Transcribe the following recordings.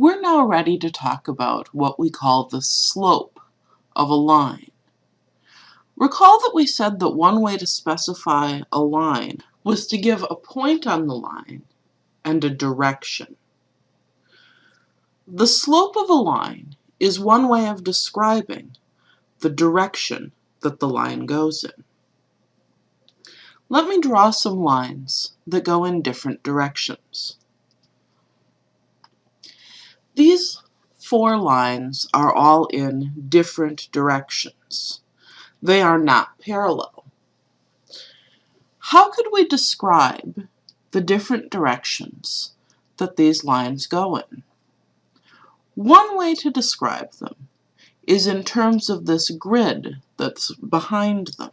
We're now ready to talk about what we call the slope of a line. Recall that we said that one way to specify a line was to give a point on the line and a direction. The slope of a line is one way of describing the direction that the line goes in. Let me draw some lines that go in different directions. These four lines are all in different directions. They are not parallel. How could we describe the different directions that these lines go in? One way to describe them is in terms of this grid that's behind them.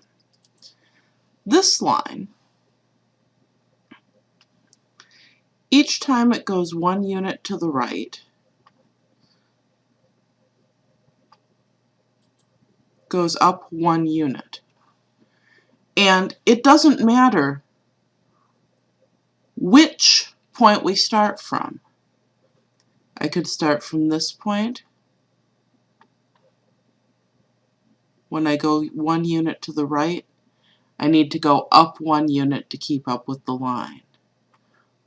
This line, each time it goes one unit to the right, goes up one unit. And it doesn't matter which point we start from. I could start from this point. When I go one unit to the right, I need to go up one unit to keep up with the line.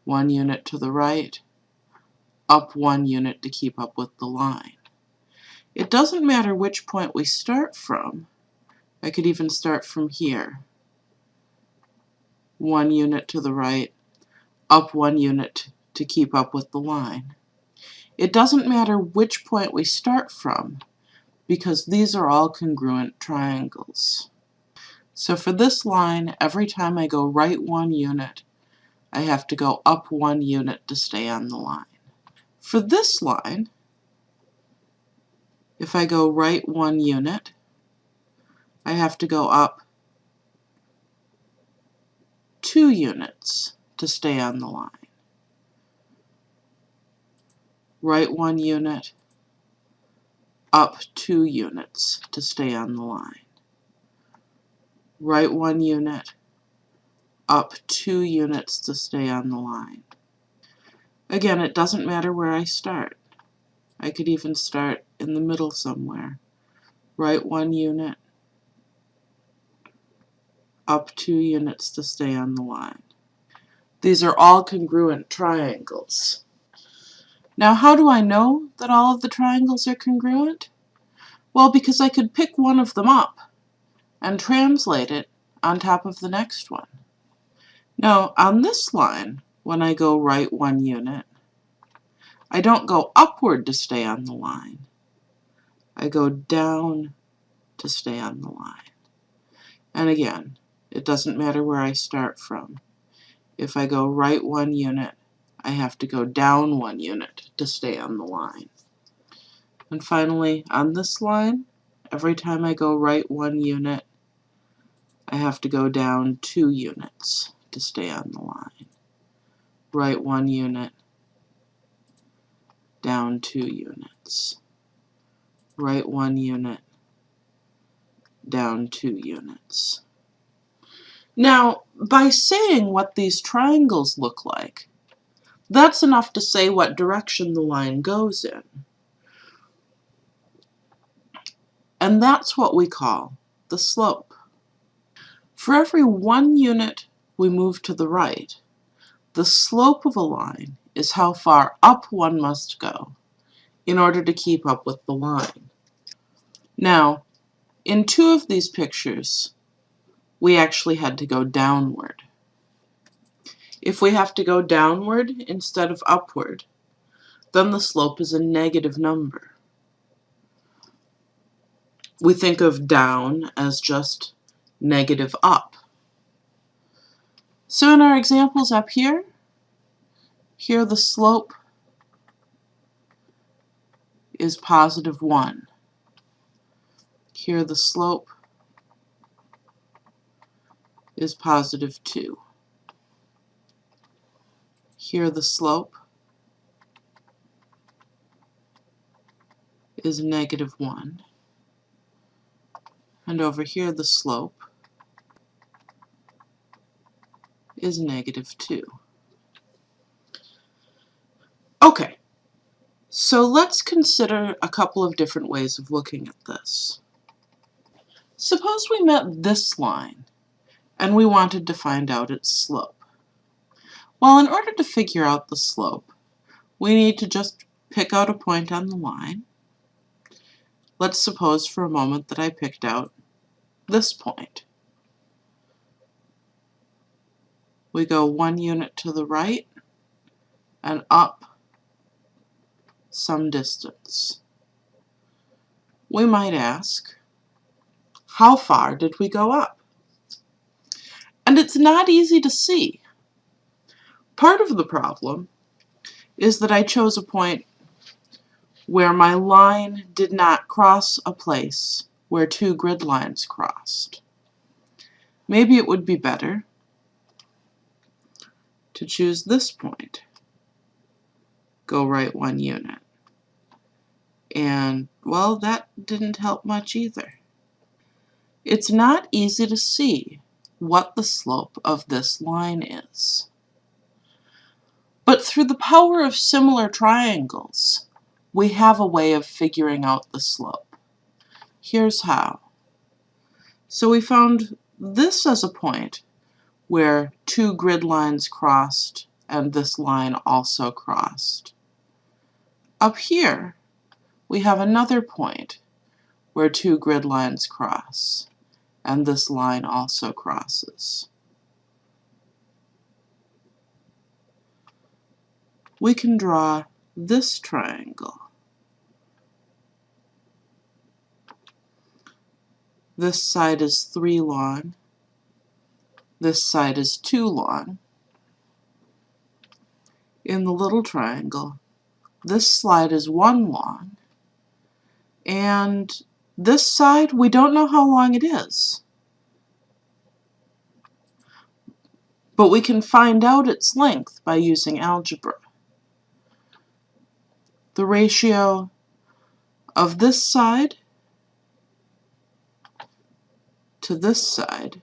One unit to the right, up one unit to keep up with the line. It doesn't matter which point we start from. I could even start from here. One unit to the right, up one unit to keep up with the line. It doesn't matter which point we start from because these are all congruent triangles. So for this line, every time I go right one unit, I have to go up one unit to stay on the line. For this line, if I go right one unit, I have to go up two units to stay on the line. Right one unit, up two units to stay on the line. Right one unit, up two units to stay on the line. Again, it doesn't matter where I start. I could even start in the middle somewhere. Right one unit, up two units to stay on the line. These are all congruent triangles. Now how do I know that all of the triangles are congruent? Well, because I could pick one of them up and translate it on top of the next one. Now, on this line, when I go right one unit, I don't go upward to stay on the line. I go down to stay on the line. And again, it doesn't matter where I start from. If I go right one unit, I have to go down one unit to stay on the line. And finally, on this line, every time I go right one unit, I have to go down two units to stay on the line. Right one unit, down two units. Right one unit, down two units. Now, by saying what these triangles look like, that's enough to say what direction the line goes in. And that's what we call the slope. For every one unit we move to the right, the slope of a line is how far up one must go in order to keep up with the line. Now, in two of these pictures, we actually had to go downward. If we have to go downward instead of upward, then the slope is a negative number. We think of down as just negative up. So in our examples up here, here the slope is positive 1. Here the slope is positive 2. Here the slope is negative 1. And over here the slope is negative 2. Okay, So let's consider a couple of different ways of looking at this. Suppose we met this line and we wanted to find out its slope. Well, in order to figure out the slope, we need to just pick out a point on the line. Let's suppose for a moment that I picked out this point. We go one unit to the right and up some distance. We might ask, how far did we go up? And it's not easy to see. Part of the problem is that I chose a point where my line did not cross a place where two grid lines crossed. Maybe it would be better to choose this point. Go right one unit. And, well, that didn't help much either. It's not easy to see what the slope of this line is. But through the power of similar triangles, we have a way of figuring out the slope. Here's how. So we found this as a point where two grid lines crossed and this line also crossed. Up here, we have another point where two grid lines cross and this line also crosses. We can draw this triangle. This side is 3 long. This side is 2 long. In the little triangle, this side is 1 long. And this side, we don't know how long it is. But we can find out its length by using algebra. The ratio of this side to this side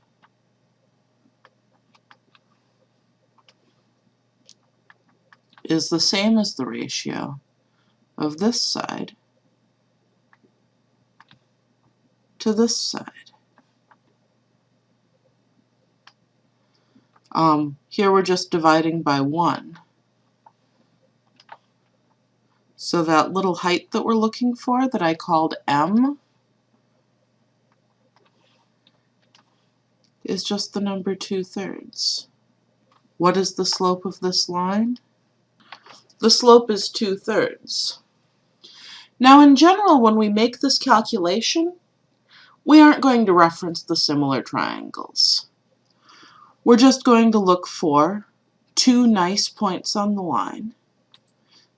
is the same as the ratio of this side to this side. Um, here we're just dividing by 1. So that little height that we're looking for that I called m is just the number 2 thirds. What is the slope of this line? The slope is 2 thirds. Now in general when we make this calculation we aren't going to reference the similar triangles. We're just going to look for two nice points on the line,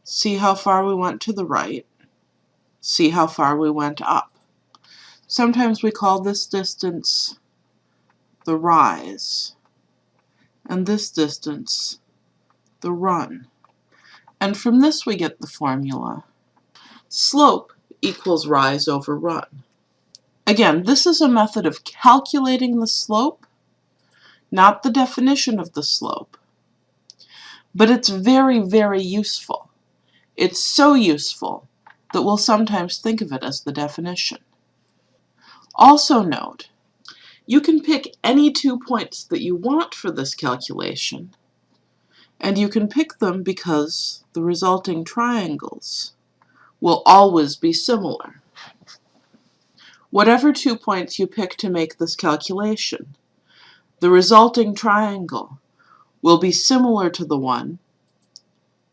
see how far we went to the right, see how far we went up. Sometimes we call this distance the rise, and this distance the run. And from this we get the formula. Slope equals rise over run. Again, this is a method of calculating the slope, not the definition of the slope. But it's very, very useful. It's so useful that we'll sometimes think of it as the definition. Also note, you can pick any two points that you want for this calculation, and you can pick them because the resulting triangles will always be similar whatever two points you pick to make this calculation. The resulting triangle will be similar to the one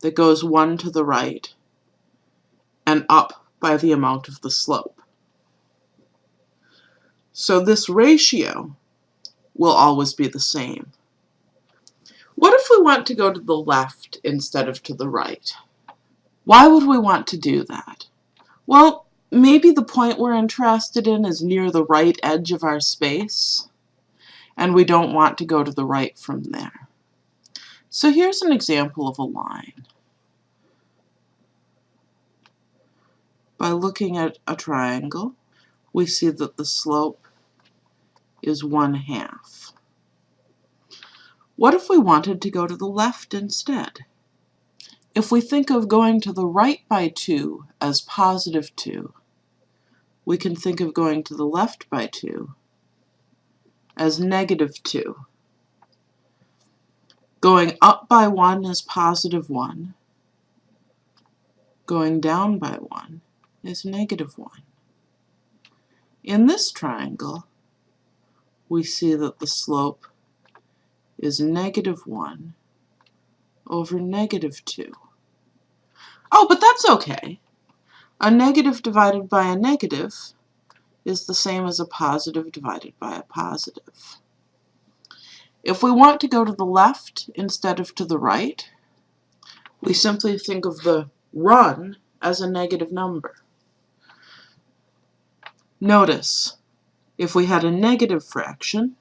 that goes one to the right and up by the amount of the slope. So this ratio will always be the same. What if we want to go to the left instead of to the right? Why would we want to do that? Well, maybe the point we're interested in is near the right edge of our space, and we don't want to go to the right from there. So here's an example of a line. By looking at a triangle, we see that the slope is one half. What if we wanted to go to the left instead? If we think of going to the right by 2 as positive 2, we can think of going to the left by 2 as negative 2. Going up by 1 is positive 1. Going down by 1 is negative 1. In this triangle, we see that the slope is negative 1 over negative 2. Oh, but that's okay. A negative divided by a negative is the same as a positive divided by a positive. If we want to go to the left instead of to the right, we simply think of the run as a negative number. Notice, if we had a negative fraction,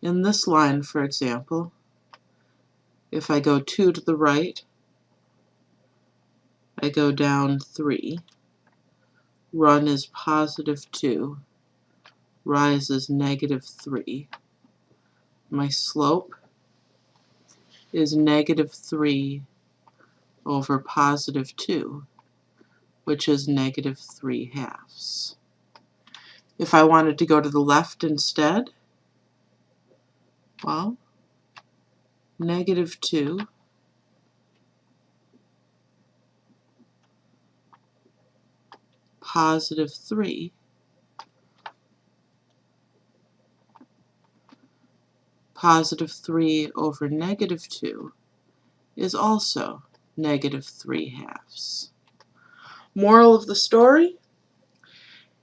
in this line, for example, if I go 2 to the right, I go down 3. Run is positive 2. Rise is negative 3. My slope is negative 3 over positive 2, which is negative 3 halves. If I wanted to go to the left instead, well, negative 2 positive 3 positive 3 over negative 2 is also negative 3 halves. Moral of the story,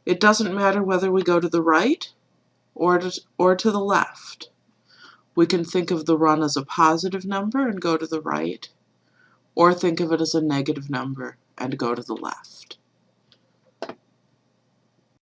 it doesn't matter whether we go to the right or to, or to the left. We can think of the run as a positive number and go to the right, or think of it as a negative number and go to the left.